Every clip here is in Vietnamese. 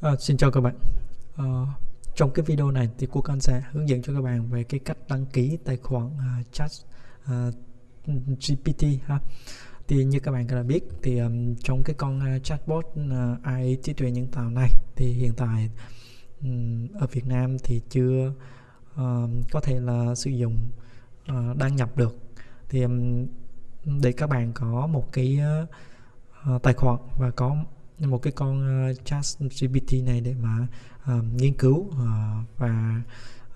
À, xin chào các bạn. À, trong cái video này thì cô Can sẽ hướng dẫn cho các bạn về cái cách đăng ký tài khoản uh, chat à, uh, GPT ha. Thì như các bạn đã biết thì um, trong cái con uh, chatbot uh, AI trí tuệ nhân tạo này thì hiện tại um, ở Việt Nam thì chưa uh, có thể là sử dụng uh, đăng nhập được. Thì um, để các bạn có một cái uh, tài khoản và có một cái con ờ, uh, chat GPT này để mà uh, nghiên cứu uh, và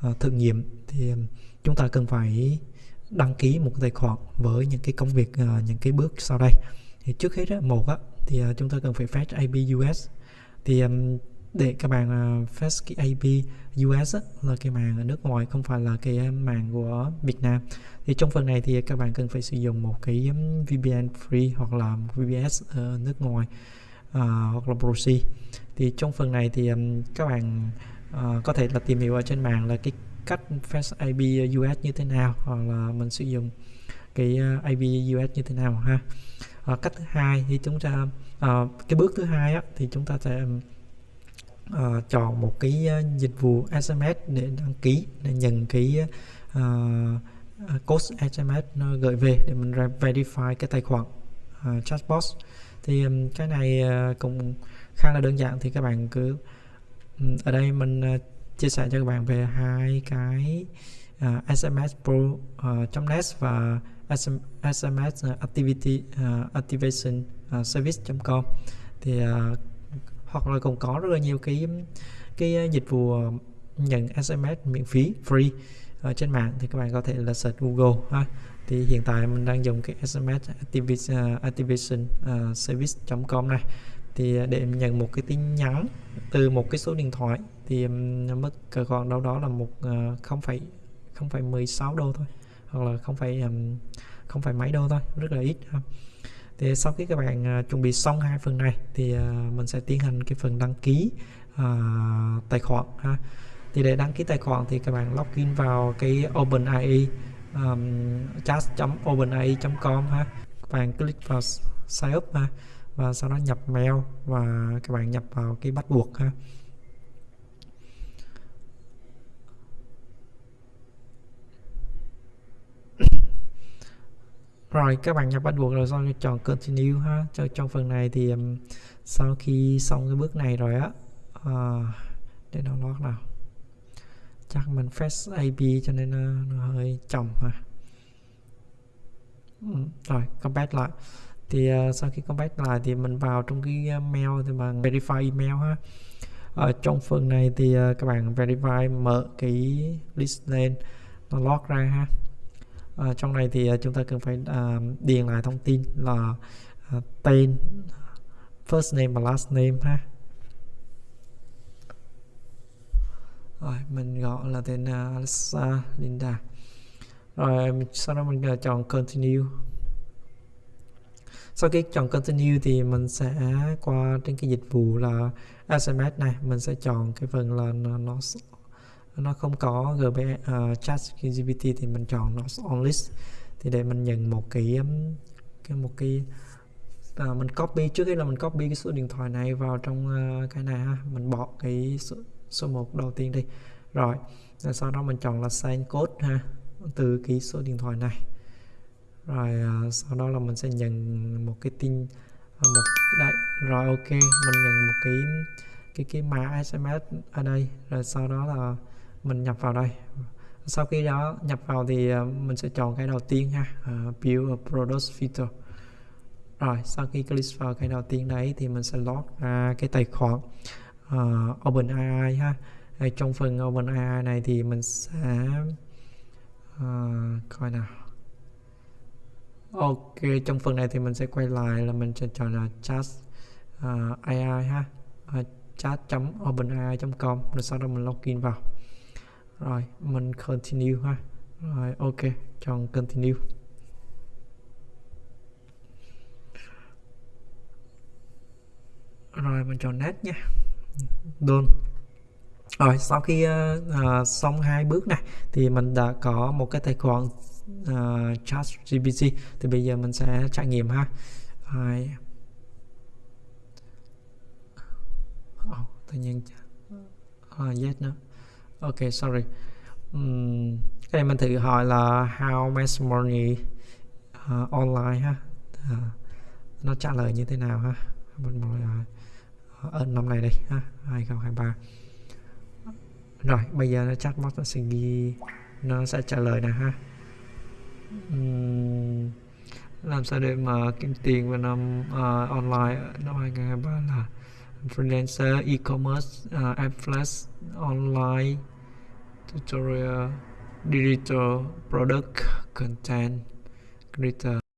uh, thử nghiệm. Thì um, chúng ta cần phải đăng ký một tài khoản với những cái công việc uh, những cái bước sau đây. Thì trước hết á, một á, thì uh, chúng ta cần phải fetch IP US thì um, để các bạn uh, fetch cái IP US á, là cái màn ở nước ngoài không phải là cái màn của Việt Nam. Thì trong phần này thì các bạn cần phải sử dụng một cái um, VPN free hoặc là VPS ở nước ngoài. À, hoặc là proxy thì trong phần này thì um, các bạn uh, có thể là tìm hiểu ở trên mạng là cái cách fast IP US như thế nào hoặc là mình sử dụng cái à, uh, IP US như thế nào ha. Uh, cách thứ hai thì chúng ta uh, cái bước thứ hai á, thì chúng ta sẽ uh, chọn một cái uh, dịch vụ SMS để đăng ký để nhận cái uh, code SMS nó gửi về để mình verify cái tài khoản uh, chatbot thì cái này ờ, cũng khá là đơn giản thì các bạn cứ ở đây mình ờ, chia sẻ cho các bạn về hai cái ờ, uh, SMS Pro uh, .net và SMS Activity uh, Activation uh, Service.com thì uh, hoặc là cũng có rất là nhiều cái cái dịch vụ nhận SMS miễn phí free ở trên mạng thì các bạn có thể là search Google ha. Thì hiện tại mình đang dùng cái SMS à, Activation, à, Activation uh, Service.com này. Thì à, để nhận một cái tin nhắn từ một cái số điện thoại thì um, mất còn đâu đó là một không phải không phải 16 đô thôi. Hoặc là không phải um, không phải mấy đô thôi rất là ít ha. thì sau khi các bạn uh, chuẩn bị xong hai phần này thì uh, mình sẽ tiến hành cái phần đăng ký uh, tài khoản ha thì để đăng ký tài khoản thì các bạn login vào cái OpenAI um, chat.openai.com ha. Các bạn click vào sign up ha và sau đó nhập mail và các bạn nhập vào cái bắt buộc ha. Rồi các bạn nhập bắt buộc rồi xong chọn continue ha. Cho trong phần này thì um, sau khi xong cái bước này rồi á uh, để download nào chắc mình fetch AP cho nên nó, nó hơi chậm mà ừ, rồi compare lại. Thì uh, sau khi compare lại thì mình vào trong cái ờ, mail thì bằng verify email ha. Ở trong phần này thì uh, các bạn verify mở cái list lên nó log ra ha. Ở trong này thì uh, chúng ta cần phải uh, điền lại thông tin là uh, tên first name và last name ha. Rồi mình gọi là tên à, uh, Alexa Linda. Rồi sau đó mình à, chọn continue. Sau khi chọn continue thì mình sẽ qua trên cái dịch vụ là SMS này. Mình sẽ chọn cái phần là nó nó, nó không có GB uh, à, chat GPT thì mình chọn nó on list. Thì để mình nhận một cái um, cái một cái uh, mình copy. Trước khi là mình copy cái số điện thoại này vào trong uh, cái này ha mình bỏ cái số, số 1 đầu tiên đi. Rồi sau đó mình chọn là send code ha từ ký số điện thoại này. Rồi uh, sau đó là mình sẽ nhận một cái tin uh, một đấy rồi ok mình nhận một cái cái cái mã SMS ở đây. Rồi sau đó là mình nhập vào đây. Sau khi đó nhập vào thì uh, mình sẽ chọn cái đầu tiên ha uh, build a product filter. Rồi sau khi click vào cái đầu tiên đấy thì mình sẽ log ra cái tài khoản uh, OpenAI ha. Đây, trong phần OpenAI này thì mình sẽ uh, coi nào. Ok trong phần này thì mình sẽ quay lại là mình sẽ chọn là chat ờ, uh, AI ha. Uh, chat.openai.com rồi sau đó mình login vào. Rồi mình continue ha. Rồi ok chọn continue. Rồi mình chọn net nha đơn rồi sau khi uh, uh, xong hai bước này thì mình đã có một cái tài khoản ờ, uh, chat GPT thì bây giờ mình sẽ trải nghiệm ha. Rồi. Oh, tự nhiên uh, yes nữa. Ok sorry. Um, cái này mình thử hỏi là how much money uh, online ha? Uh, nó trả lời như thế nào ha? Mình uh, ở năm này đây ha 2023 rồi bây giờ nó chatbot nó sẽ ghi nó sẽ trả lời nè ha. Uhm, làm sao để mà kiếm tiền vào năm uh, online năm 2023 là freelancer e-commerce ờ, uh, affiliate online tutorial digital product content creator.